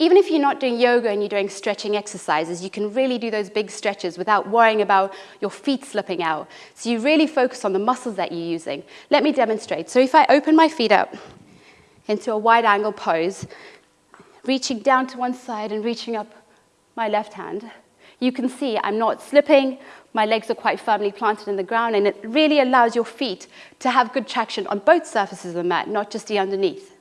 Even if you're not doing yoga and you're doing stretching exercises, you can really do those big stretches without worrying about your feet slipping out. So you really focus on the muscles that you're using. Let me demonstrate. So if I open my feet up into a wide angle pose, reaching down to one side and reaching up my left hand, you can see I'm not slipping, my legs are quite firmly planted in the ground, and it really allows your feet to have good traction on both surfaces of the mat, not just the underneath.